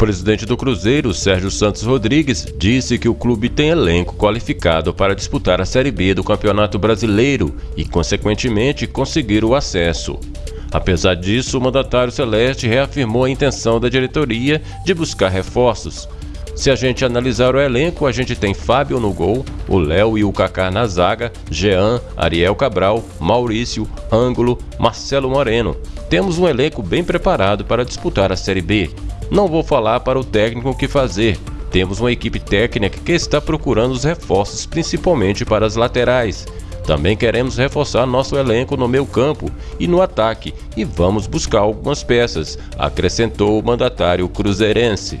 presidente do Cruzeiro, Sérgio Santos Rodrigues, disse que o clube tem elenco qualificado para disputar a Série B do Campeonato Brasileiro e, consequentemente, conseguir o acesso. Apesar disso, o mandatário celeste reafirmou a intenção da diretoria de buscar reforços. Se a gente analisar o elenco, a gente tem Fábio no gol, o Léo e o Kaká na zaga, Jean, Ariel Cabral, Maurício, Ângulo, Marcelo Moreno. Temos um elenco bem preparado para disputar a Série B. Não vou falar para o técnico o que fazer. Temos uma equipe técnica que está procurando os reforços, principalmente para as laterais. Também queremos reforçar nosso elenco no meio campo e no ataque e vamos buscar algumas peças, acrescentou o mandatário cruzeirense.